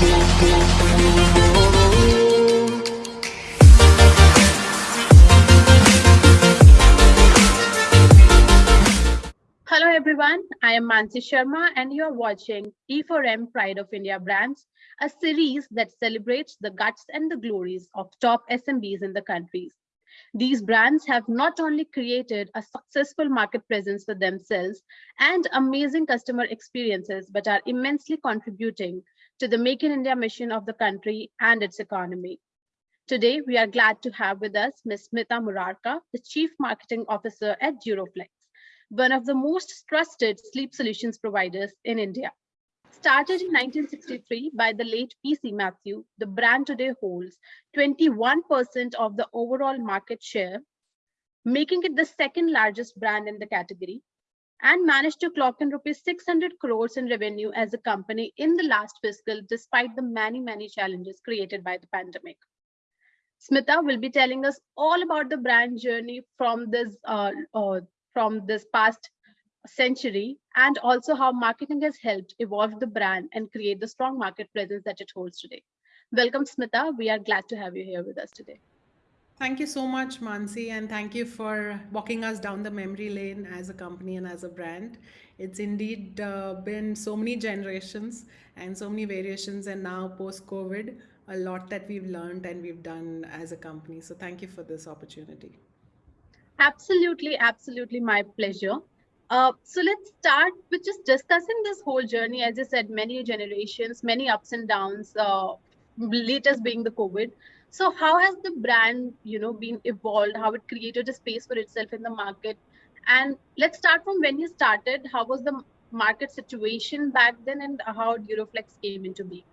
Hello everyone, I am Mansi Sharma and you are watching E4M Pride of India Brands, a series that celebrates the guts and the glories of top SMBs in the country. These brands have not only created a successful market presence for themselves and amazing customer experiences, but are immensely contributing to the Make in India mission of the country and its economy. Today, we are glad to have with us Ms. Smita Murarka, the Chief Marketing Officer at Duroflex, one of the most trusted sleep solutions providers in India. Started in 1963 by the late PC Matthew, the brand today holds 21% of the overall market share, making it the second largest brand in the category and managed to clock in rupees 600 crores in revenue as a company in the last fiscal, despite the many, many challenges created by the pandemic. Smita will be telling us all about the brand journey from this uh, uh, from this past century and also how marketing has helped evolve the brand and create the strong market presence that it holds today. Welcome, Smita. We are glad to have you here with us today. Thank you so much, Mansi, and thank you for walking us down the memory lane as a company and as a brand. It's indeed uh, been so many generations and so many variations, and now post COVID, a lot that we've learned and we've done as a company. So, thank you for this opportunity. Absolutely, absolutely, my pleasure. Uh, so let's start with just discussing this whole journey. As I said, many generations, many ups and downs, uh, latest being the COVID. So how has the brand, you know, been evolved, how it created a space for itself in the market? And let's start from when you started. How was the market situation back then and how Duroflex came into being?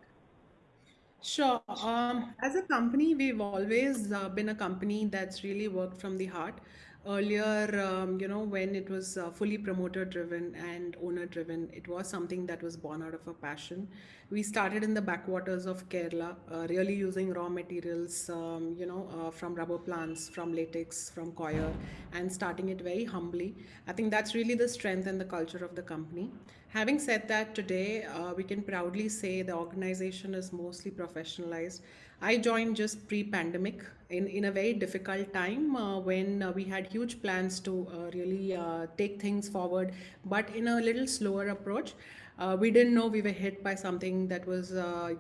Sure. Um, as a company, we've always uh, been a company that's really worked from the heart. Earlier, um, you know, when it was uh, fully promoter driven and owner driven, it was something that was born out of a passion. We started in the backwaters of Kerala, uh, really using raw materials, um, you know, uh, from rubber plants, from latex, from coir, and starting it very humbly. I think that's really the strength and the culture of the company. Having said that, today uh, we can proudly say the organization is mostly professionalized. I joined just pre-pandemic in, in a very difficult time uh, when uh, we had huge plans to uh, really uh, take things forward, but in a little slower approach. Uh, we didn't know we were hit by something that was,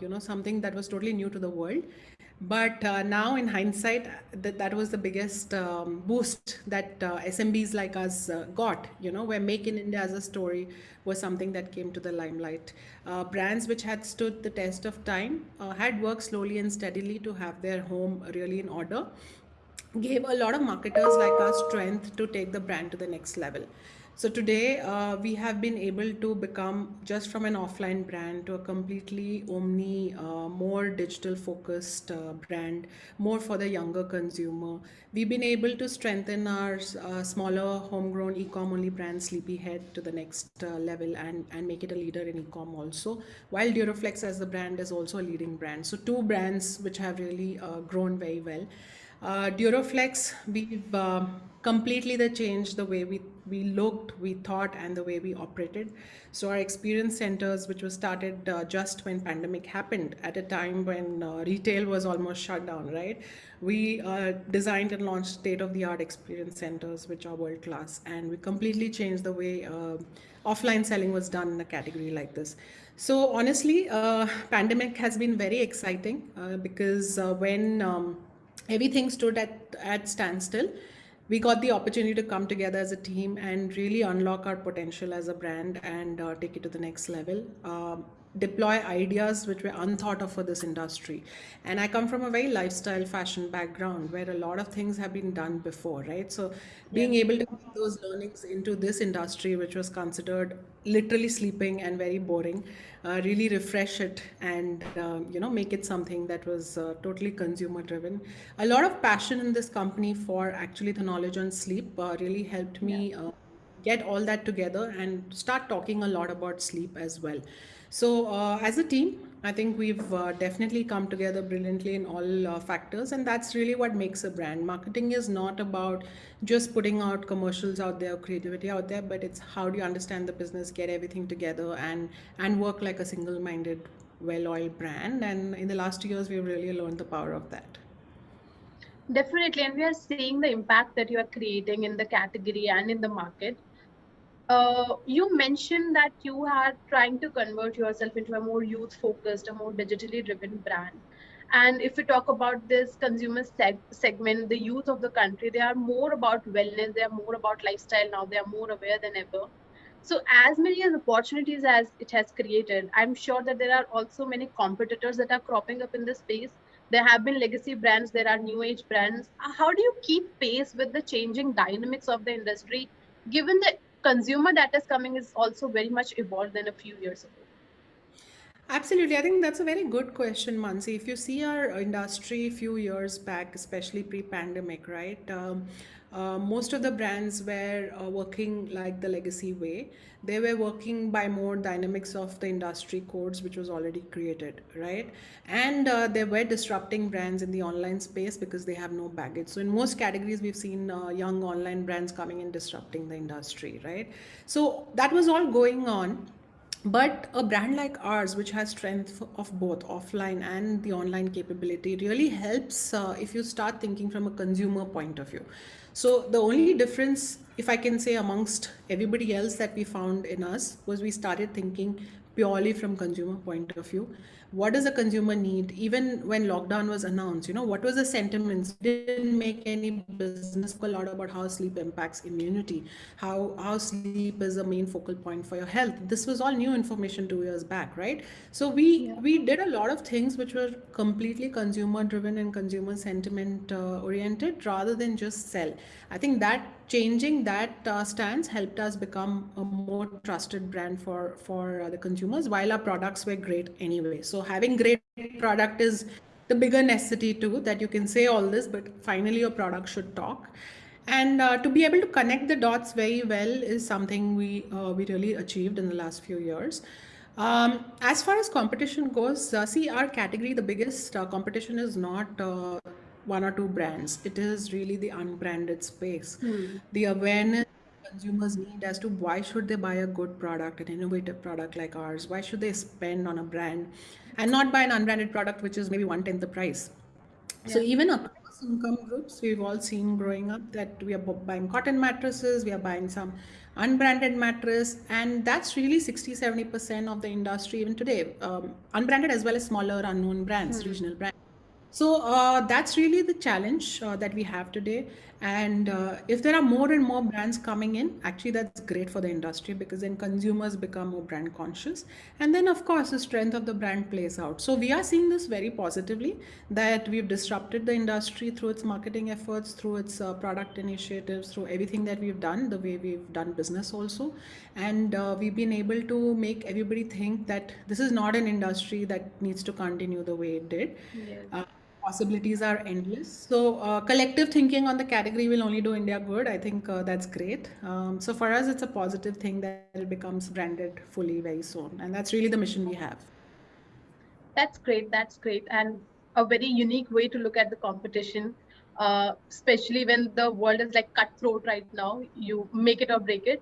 you know, something that was totally new to the world. But uh, now, in hindsight, that, that was the biggest um, boost that uh, SMBs like us uh, got. You know, where Make in India as a story was something that came to the limelight. Uh, brands which had stood the test of time uh, had worked slowly and steadily to have their home really in order. Gave a lot of marketers like us strength to take the brand to the next level. So today uh, we have been able to become just from an offline brand to a completely omni, uh, more digital focused uh, brand, more for the younger consumer. We've been able to strengthen our uh, smaller homegrown e-com only brand Sleepyhead to the next uh, level and, and make it a leader in e-com also, while Duroflex as the brand is also a leading brand. So two brands which have really uh, grown very well. Duroflex, we've completely the changed the way we, we looked, we thought, and the way we operated. So our experience centers, which was started uh, just when pandemic happened, at a time when uh, retail was almost shut down, right? We uh, designed and launched state-of-the-art experience centers, which are world-class, and we completely changed the way uh, offline selling was done in a category like this. So honestly, pandemic has been very exciting because when um, everything stood at, at standstill. We got the opportunity to come together as a team and really unlock our potential as a brand and uh, take it to the next level. Um, deploy ideas which were unthought of for this industry. And I come from a very lifestyle fashion background where a lot of things have been done before, right? So being yeah. able to put those learnings into this industry, which was considered literally sleeping and very boring, uh, really refresh it and uh, you know make it something that was uh, totally consumer driven. A lot of passion in this company for actually the knowledge on sleep uh, really helped me yeah. Uh, get all that together and start talking a lot about sleep as well. So uh, as a team, I think we've uh, definitely come together brilliantly in all uh, factors, and that's really what makes a brand. Marketing is not about just putting out commercials out there, creativity out there, but it's how do you understand the business, get everything together, and and work like a single-minded well-oiled brand. And in the last two years, we've really learned the power of that. Definitely, and we are seeing the impact that you are creating in the category and in the market. Uh, you mentioned that you are trying to convert yourself into a more youth focused, a more digitally driven brand. And if we talk about this consumer seg- segment, the youth of the country, they are more about wellness, they are more about lifestyle now, they are more aware than ever. So, as many as opportunities as it has created, I'm sure that there are also many competitors that are cropping up in this space. There have been legacy brands, there are new age brands. How do you keep pace with the changing dynamics of the industry, given the consumer that is coming is also very much evolved than a few years ago? Absolutely. I think that's a very good question, Mansi. If you see our industry a few years back, especially pre-pandemic, right? Um, uh, most of the brands were uh, working like the legacy way. They were working by more dynamics of the industry codes, which was already created, right? And uh, they were disrupting brands in the online space because they have no baggage. So in most categories, we've seen uh, young online brands coming and disrupting the industry, right? So that was all going on but a brand like ours, which has strength of both offline and the online capability, really helps uh, if you start thinking from a consumer point of view. So the only difference, if I can say, amongst everybody else that we found in us was we started thinking purely from consumer point of view what does a consumer need? Even when lockdown was announced you know what was the sentiments? Didn't make any business a lot about how sleep impacts immunity how how sleep is a main focal point for your health. This was all new information 2 years back right? So we Yeah. we did a lot of things which were completely consumer driven and consumer sentiment uh, oriented rather than just sell. I think that changing that uh, stance helped us become a more trusted brand for for uh, the consumers while our products were great anyway. So having great product is the bigger necessity too that you can say all this but finally your product should talk. And uh, to be able to connect the dots very well is something we uh, we really achieved in the last few years. Um, as far as competition goes, uh, see our category, the biggest uh, competition is not uh, one or two brands. It is really the unbranded space. Hmm. The awareness consumers need as to why should they buy a good product, an innovative product like ours? Why should they spend on a brand and not buy an unbranded product which is maybe one tenth the price? So even across income groups, we've all seen growing up that we are buying cotton mattresses, we are buying some unbranded mattress, and that's really 60, 70% of the industry even today. Um, unbranded as well as smaller unknown brands, Hmm. regional brands. So uh, that's really the challenge uh, that we have today. And uh, if there are more and more brands coming in, actually that's great for the industry because then consumers become more brand conscious. And then of course the strength of the brand plays out. So we are seeing this very positively that we've disrupted the industry through its marketing efforts, through its uh, product initiatives, through everything that we've done, the way we've done business also. And uh, we've been able to make everybody think that this is not an industry that needs to continue the way it did. Yes. Possibilities are endless. So uh, collective thinking on the category will only do India good. I think uh, that's great. Um, so for us, it's a positive thing that it becomes branded fully very soon, and that's really the mission we have. That's great. That's great. And a very unique way to look at the competition, uh, especially when the world is like cutthroat right now. You make it or break it.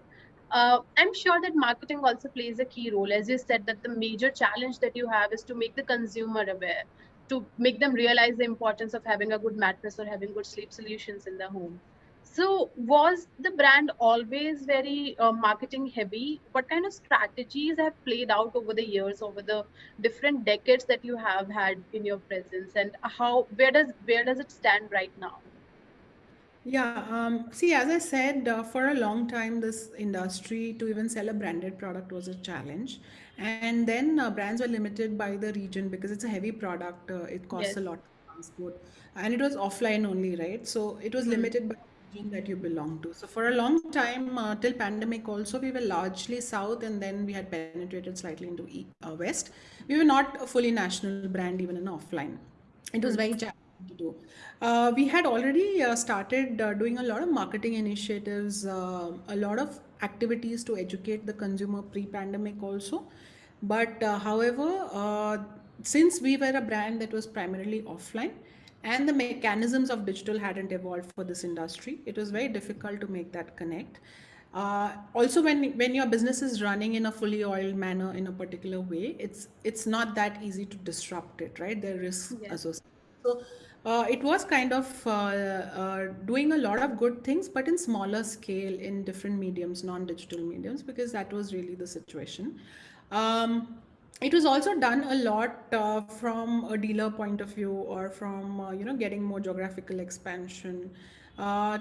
Uh, I'm sure that marketing also plays a key role. As you said, that the major challenge that you have is to make the consumer aware, to make them realize the importance of having a good mattress or having good sleep solutions in the home. So, was the brand always very uh, marketing heavy? What kind of strategies have played out over the years, over the different decades that you have had in your presence, and how where does where does it stand right now? Yeah, um, see, as I said, uh, for a long time, this industry to even sell a branded product was a challenge. And then uh, brands were limited by the region because it's a heavy product, uh, it costs a lot to transport, and it was offline only, right? So it was Hmm. limited by the region that you belong to. So for a long time, uh, till pandemic also, we were largely south, and then we had penetrated slightly into e- uh, west. We were not a fully national brand even in offline it was Hmm. very challenging to do. Uh, we had already uh, started uh, doing a lot of marketing initiatives, uh, a lot of activities to educate the consumer pre-pandemic also. But uh, however, uh, since we were a brand that was primarily offline, and the mechanisms of digital hadn't evolved for this industry, it was very difficult to make that connect. uh, also when when your business is running in a fully oiled manner in a particular way it's it's not that easy to disrupt it right there are risks Yes. associated so uh, it was kind of uh, uh, doing a lot of good things but in smaller scale in different mediums non-digital mediums because that was really the situation. Um, it was also done a lot uh, from a dealer point of view or from uh, you know getting more geographical expansion. Uh,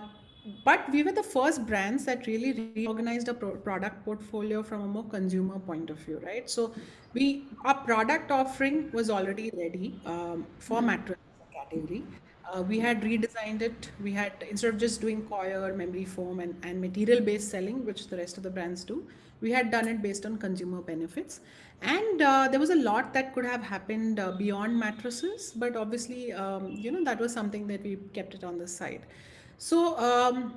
but we were the first brands that really reorganized a pro- product portfolio from a more consumer point of view right? So we our product offering was already ready um, for mattress category uh, we had redesigned it. We had instead of just doing coir, memory foam, and, and material based selling, which the rest of the brands do, we had done it based on consumer benefits. And uh, there was a lot that could have happened uh, beyond mattresses, but obviously, um, you know, that was something that we kept it on the side. So um,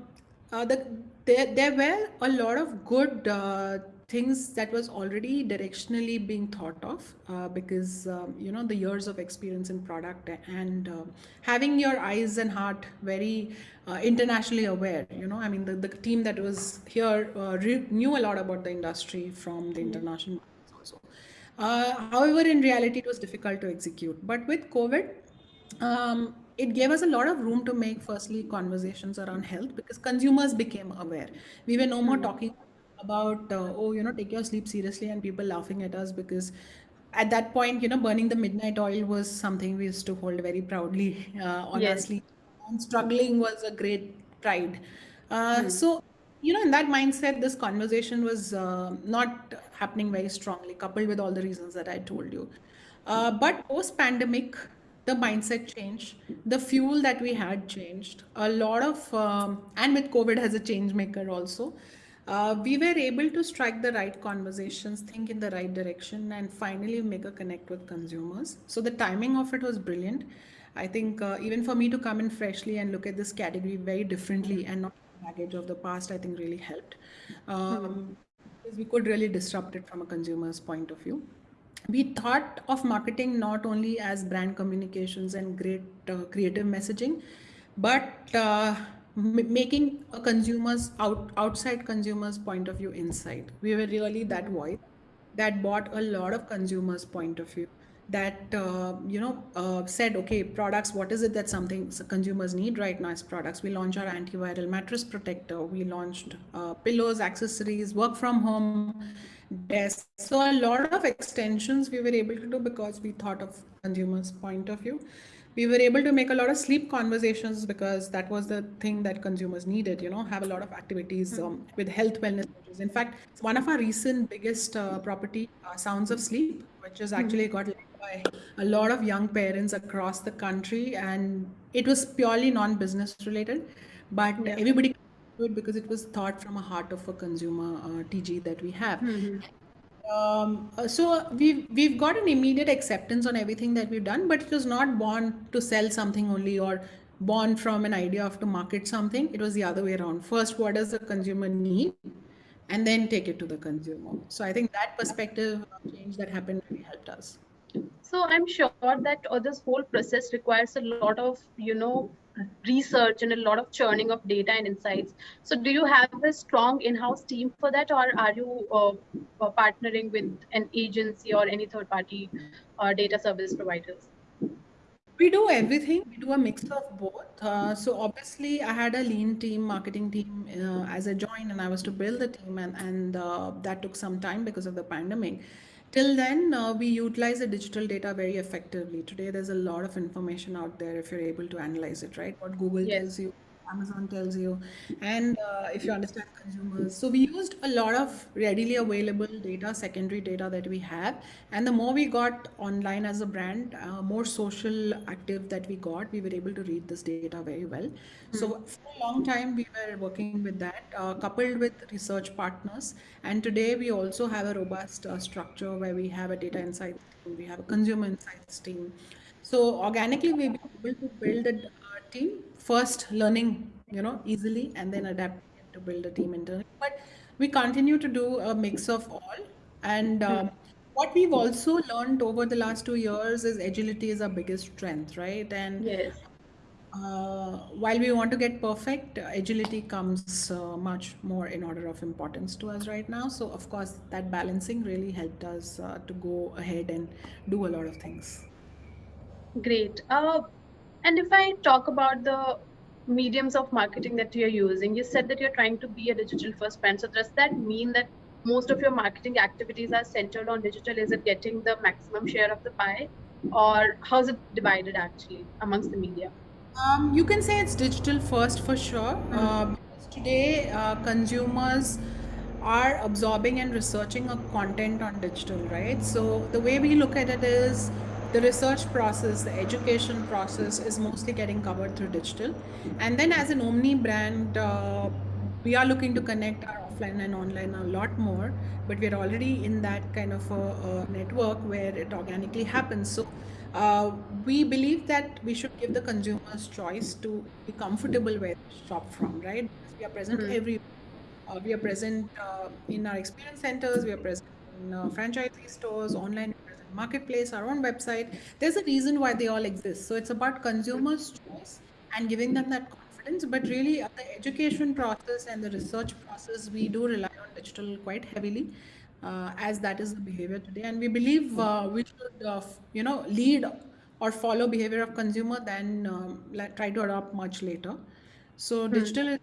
uh, the, there, there were a lot of good uh, things that was already directionally being thought of uh, because um, you know the years of experience in product and uh, having your eyes and heart very uh, internationally aware you know i mean the, the team that was here uh, re- knew a lot about the industry from the Mhm. international also uh, however in reality it was difficult to execute but with covid um, it gave us a lot of room to make firstly conversations around health because consumers became aware we were no more Mhm. talking about uh, oh you know take your sleep seriously and people laughing at us because at that point you know burning the midnight oil was something we used to hold very proudly uh, on our Yes. sleeve and struggling was a great pride. Uh, Hmm. so you know in that mindset this conversation was uh, not happening very strongly coupled with all the reasons that i told you. Uh, but post pandemic the mindset changed. The fuel that we had changed. A lot of um, and with covid as a change maker also uh, we were able to strike the right conversations think in the right direction and finally make a connect with consumers. So the timing of it was brilliant. I think uh, even for me to come in freshly and look at this category very differently and not the baggage of the past i think really helped. Hmm. um, because we could really disrupt it from a consumer's point of view. We thought of marketing not only as brand communications and great uh, creative messaging but uh, making a consumer's out, outside consumers point of view inside we were really that voice that bought a lot of consumers point of view that uh, you know uh, said okay products what is it that something consumers need right now as products. We launched our antiviral mattress protector. We launched uh, pillows accessories work from home desks. So a lot of extensions we were able to do because we thought of consumers point of view we were able to make a lot of sleep conversations because that was the thing that consumers needed you know have a lot of activities Hmm. um, with health wellness in fact one of our recent biggest uh, property uh, sounds of sleep which has actually Hmm. got led by a lot of young parents across the country and it was purely non-business related but Yeah. everybody could do it because it was thought from a heart of a consumer uh, tg that we have Hmm. Um, uh, so we've we've got an immediate acceptance on everything that we've done, but it was not born to sell something only or born from an idea of to market something. It was the other way around. First, what does the consumer need, and then take it to the consumer. So I think that perspective uh, change that happened really helped us. So I'm sure that uh, this whole process requires a lot of, you know, research and a lot of churning of data and insights. So do you have a strong in-house team for that, or are you uh, partnering with an agency or any third-party uh, data service providers? We do everything. We do a mix of both. Uh, so obviously, I had a lean team, marketing team uh, as I joined, and I was to build the team, and and uh, that took some time because of the pandemic. Till then, uh, we utilize the digital data very effectively. Today, there's a lot of information out there if you're able to analyze it, right? What Google Yes. tells you, Amazon tells you, and uh, if you understand consumers. So we used a lot of readily available data, secondary data that we have, and the more we got online as a brand, uh, more social active that we got, we were able to read this data very well. Hmm. So for a long time, we were working with that, uh, coupled with research partners. And today, we also have a robust uh, structure where we have a data insights team, we have a consumer insights team. So organically, we've been able to build a team first, learning you know easily, and then adapting it to build a team internally. But we continue to do a mix of all. And um, what we've also learned over the last two years is agility is our biggest strength, right? And Yes. Uh, while we want to get perfect, uh, agility comes uh, much more in order of importance to us right now. So, of course, that balancing really helped us uh, to go ahead and do a lot of things. Great. And if I talk about the mediums of marketing that you're using, you said that you're trying to be a digital first brand. So does that mean that most of your marketing activities are centered on digital? Is it getting the maximum share of the pie? Or how's it divided actually amongst the media? Um, you can say it's digital first for sure. Hmm. Uh, because today, uh, consumers are absorbing and researching a content on digital, right? So the way we look at it is the research process, the education process is mostly getting covered through digital. And then as an omni brand, uh, we are looking to connect our offline and online a lot more, but we're already in that kind of a, a network where it organically happens. So uh, we believe that we should give the consumers choice to be comfortable where they shop from, right? Because we are present Hmm. every uh, we are present uh, in our experience centers, we are present in uh, franchisee stores, online, we are present marketplace, our own website. There's a reason why they all exist. So it's about consumers' choice and giving them that confidence. But really, uh, the education process and the research process, we do rely on digital quite heavily. Uh, as that is the behavior today, and we believe uh, we should, uh, you know, lead or follow behavior of consumer than um, like, try to adopt much later. So Hmm. digital is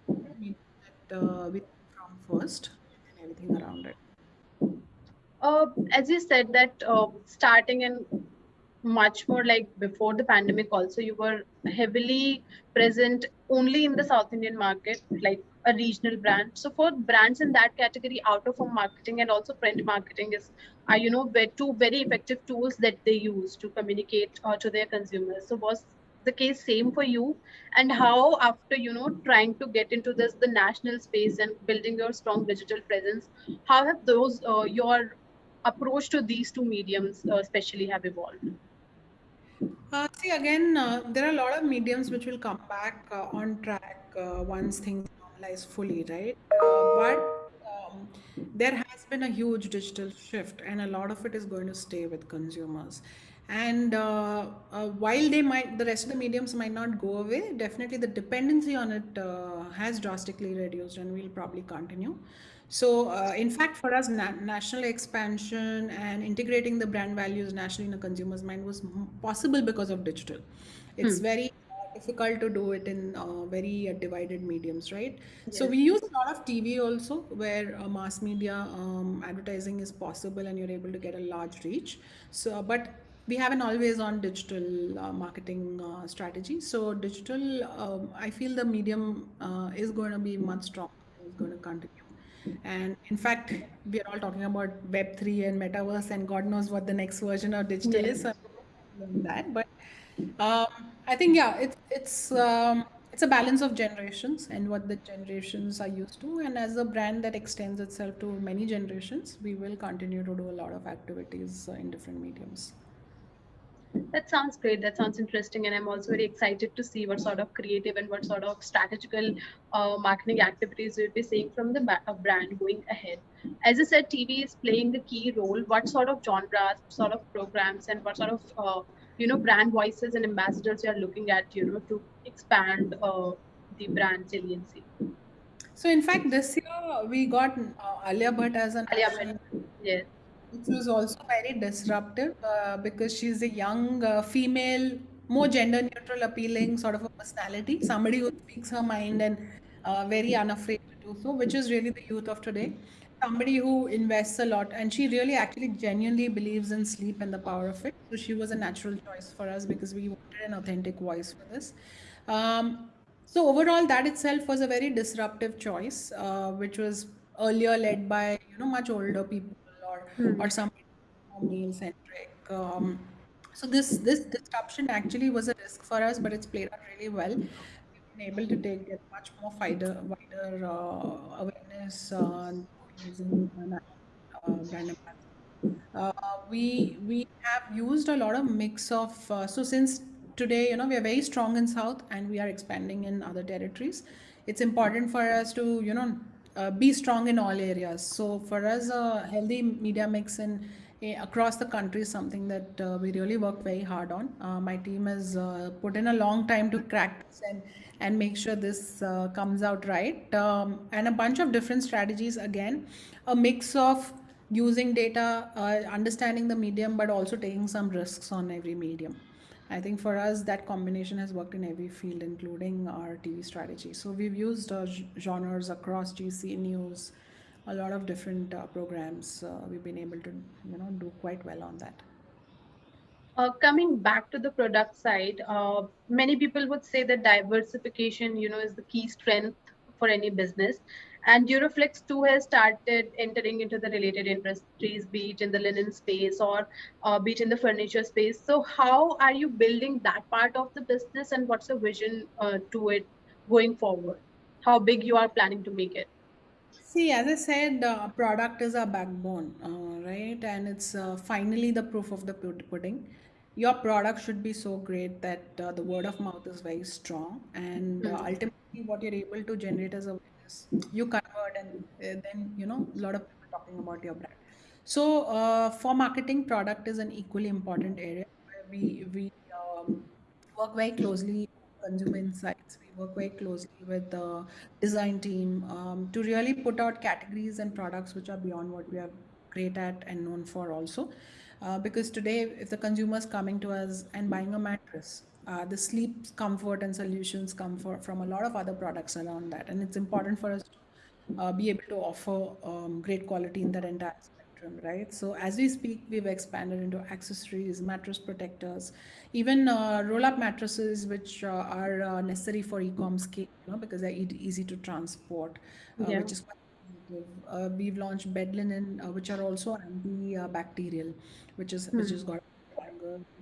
that uh, we from first and everything around it. Uh, as you said that uh, starting in much more like before the pandemic also you were heavily present only in the south indian market like a regional brand. So for brands in that category out of home marketing and also print marketing is are you know two very effective tools that they use to communicate uh, to their consumers. So was the case same for you? And how after you know trying to get into this the national space and building your strong digital presence how have those uh, your approach to these two mediums uh, especially have evolved Uh, see, again, uh, there are a lot of mediums which will come back uh, on track uh, once things normalize fully, right? Uh, but um, there has been a huge digital shift, and a lot of it is going to stay with consumers. And while they might, the rest of the mediums might not go away, definitely the dependency on it has drastically reduced and we'll probably continue. So, uh, in fact, for us, na- national expansion and integrating the brand values nationally in a consumer's mind was possible because of digital. It's Hmm. very difficult to do it in uh, very uh, divided mediums, right? So, we use a lot of TV also, where uh, mass media um, advertising is possible and you're able to get a large reach. So, but we have an always on digital uh, marketing uh, strategy. So, digital, um, I feel the medium uh, is going to be much stronger, is going to continue. And in fact, we are all talking about Web3 and metaverse, and God knows what the next version of digital is. So that, but um, I think yeah, it's it's um, it's a balance of generations and what the generations are used to. And as a brand that extends itself to many generations, we will continue to do a lot of activities uh, in different mediums. That sounds great. That sounds interesting. And I'm also very excited to see what sort of creative and what sort of strategical uh, marketing activities we'll be seeing from the uh, brand going ahead. As I said, TV is playing the key role. What sort of genres, sort of programs, and what sort of uh, you know brand voices and ambassadors you are looking at, you know, to expand uh, the brand saliency. So in fact, this year we got uh, Alia Bhatt as an Alia Bhatt. Yes. Which was also very disruptive uh, because she's a young uh, female, more gender neutral, appealing sort of a personality, somebody who speaks her mind and uh, very unafraid to do so, which is really the youth of today. Somebody who invests a lot, and she really actually genuinely believes in sleep and the power of it. So she was a natural choice for us because we wanted an authentic voice for this. Um, so overall, that itself was a very disruptive choice, uh, which was earlier led by you know much older people Hmm. or some male centric. Um, so this this disruption actually was a risk for us, but it's played out really well. We've been able to take get much more wider wider uh, awareness uh, using uh, uh, brand. Uh, we we have used a lot of mix of uh, so since today you know we are very strong in south and we are expanding in other territories it's important for us to you know uh, be strong in all areas so for us a healthy media mix in eh, across the country is something that uh, we really work very hard on. Uh, my team has uh, put in a long time to crack this and, and make sure this uh, comes out right. Um, and a bunch of different strategies again, a mix of using data, uh, understanding the medium, but also taking some risks on every medium. I think for us, that combination has worked in every field, including our TV strategy. So we've used uh, genres across GC News, a lot of different uh, programs. Uh, we've been able to, you know, do quite well on that. Uh, coming back to the product side, uh, many people would say that diversification, you know, is the key strength for any business. And Duroflex too has started entering into the related industries, be it in the linen space or uh, be it in the furniture space. So, how are you building that part of the business, and what's the vision uh, to it going forward? How big you are planning to make it? See, as I said, uh, product is our backbone, uh, right? And it's uh, finally the proof of the pudding. Your product should be so great that uh, the word of mouth is very strong, and uh, Hmm. ultimately, what you're able to generate as you convert, and uh, then you know a lot of people talking about your brand. So, uh, for marketing, product is an equally important area where we we um, work very closely consumer insights. We work very closely with the design team um, to really put out categories and products which are beyond what we are great at and known for also. Uh, because today, if the consumer is coming to us and buying a mattress, uh, the sleep comfort and solutions come for, from a lot of other products around that. And it's important for us to uh, be able to offer um, great quality in that entire spectrum, right? So as we speak, we've expanded into accessories, mattress protectors, even uh, roll-up mattresses, which uh, are uh, necessary for e-com scale, you know, because they're easy to transport, uh, Yeah. which is quite. Uh, we've launched bed linen, uh, which are also antibacterial, which is which Hmm. has got.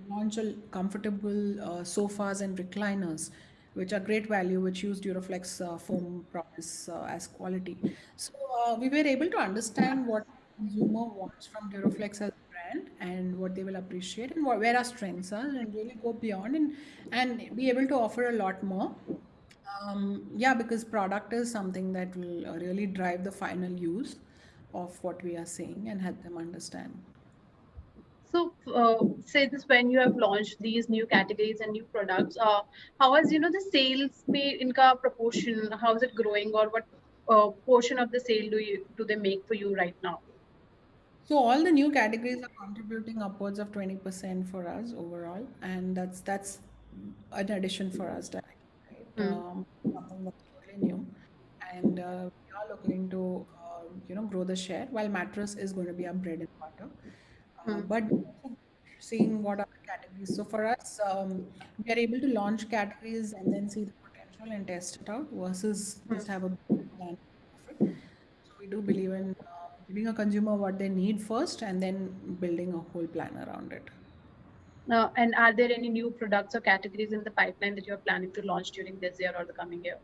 Launch a comfortable uh, sofas and recliners, which are great value, which use Duroflex uh, foam promise uh, as quality. So uh, we were able to understand what consumer wants from Duroflex as a brand and what they will appreciate and what, where our strengths are, and really go beyond and and be able to offer a lot more. Um, yeah, because product is something that will uh, really drive the final use of what we are saying and help them understand. So, uh, say this when you have launched these new categories and new products, uh, how has you know the sales made in ka proportion? How is it growing, or what uh, portion of the sale do you do they make for you right now? So all the new categories are contributing upwards of 20% for us overall, and that's that's an addition for us directly, right? Hmm. Um, something that's totally new, and uh, we are looking to uh, you know grow the share. While mattress is going to be our bread and butter, uh, Hmm. but seeing what are the categories. So for us, um, we are able to launch categories and then see the potential and test it out versus Hmm. just have a plan. So we do believe in uh, giving a consumer what they need first and then building a whole plan around it. Uh, and are there any new products or categories in the pipeline that you're planning to launch during this year or the coming year?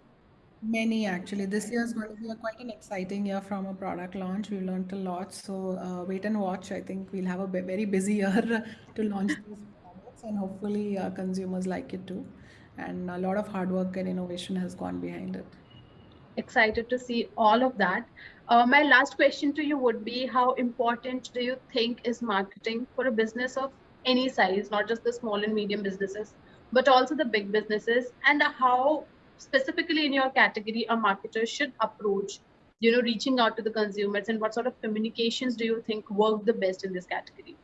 Many actually. This year is going to be a quite an exciting year from a product launch. We've learned a lot. So uh, wait and watch. I think we'll have a very busy year to launch these products and hopefully uh, consumers like it too. And a lot of hard work and innovation has gone behind it. Excited to see all of that. Uh, my last question to you would be: How important do you think is marketing for a business of any size, not just the small and medium businesses, but also the big businesses? And how specifically in your category a marketer should approach, you know, reaching out to the consumers, and what sort of communications do you think work the best in this category?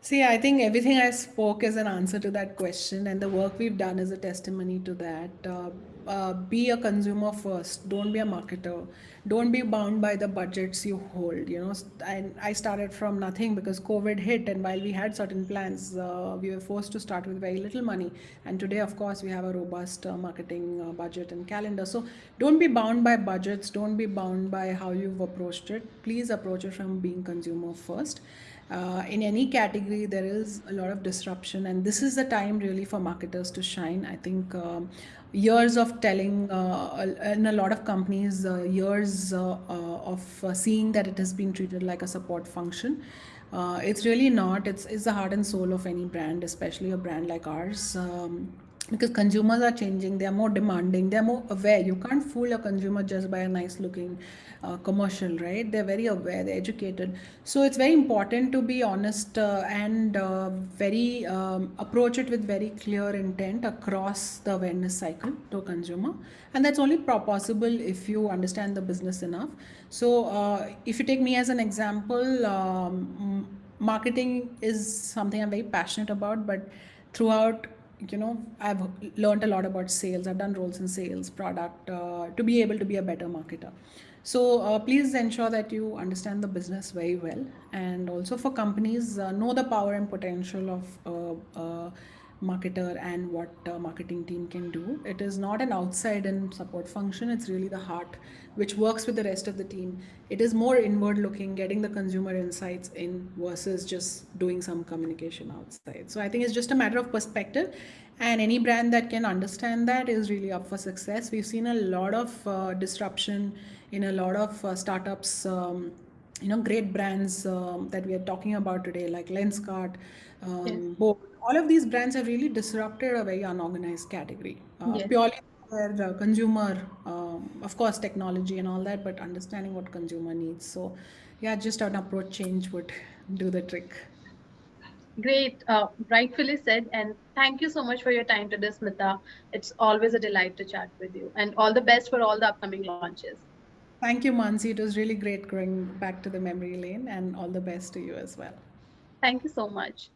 See, I think everything I spoke is an answer to that question, and the work we've done is a testimony to that. Uh, uh, be a consumer first. Don't be a marketer. Don't be bound by the budgets you hold. You know, and I started from nothing because COVID hit, and while we had certain plans, uh, we were forced to start with very little money. And today, of course, we have a robust uh, marketing uh, budget and calendar. So don't be bound by budgets. Don't be bound by how you've approached it. Please approach it from being consumer first uh, in any category there is a lot of disruption and this is the time really for marketers to shine. I think um, years of telling uh, in a lot of companies uh, years uh, uh, of seeing that it has been treated like a support function. It's really not. It's, it's the heart and soul of any brand especially a brand like ours. Um, because consumers are changing they are more demanding they're more aware. You can't fool a consumer just by a nice looking uh, commercial right? They're very aware they're educated. So it's very important to be honest uh, and uh, very um, approach it with very clear intent across the awareness cycle to a consumer. And that's only possible if you understand the business enough. So uh, if you take me as an example um, marketing is something i'm very passionate about but throughout you know i've learned a lot about sales. I've done roles in sales product uh, to be able to be a better marketer. So uh, please ensure that you understand the business very well and also for companies uh, know the power and potential of uh, uh, marketer and what uh, marketing team can do. It is not an outside and support function. It's really the heart which works with the rest of the team. It is more inward looking getting the consumer insights in versus just doing some communication outside. So i think it's just a matter of perspective and any brand that can understand that is really up for success. We've seen a lot of uh, disruption in a lot of uh, startups um, you know great brands um, that we are talking about today like lenskart um, yes all of these brands have really disrupted a very unorganized category. Uh, yes. purely for uh, consumer um, of course technology and all that but understanding what consumer needs. So yeah just an approach change would do the trick. Great. Uh, rightfully said and thank you so much for your time today smita. It's always a delight to chat with you and all the best for all the upcoming launches. Thank you mansi. It was really great going back to the memory lane and all the best to you as well. Thank you so much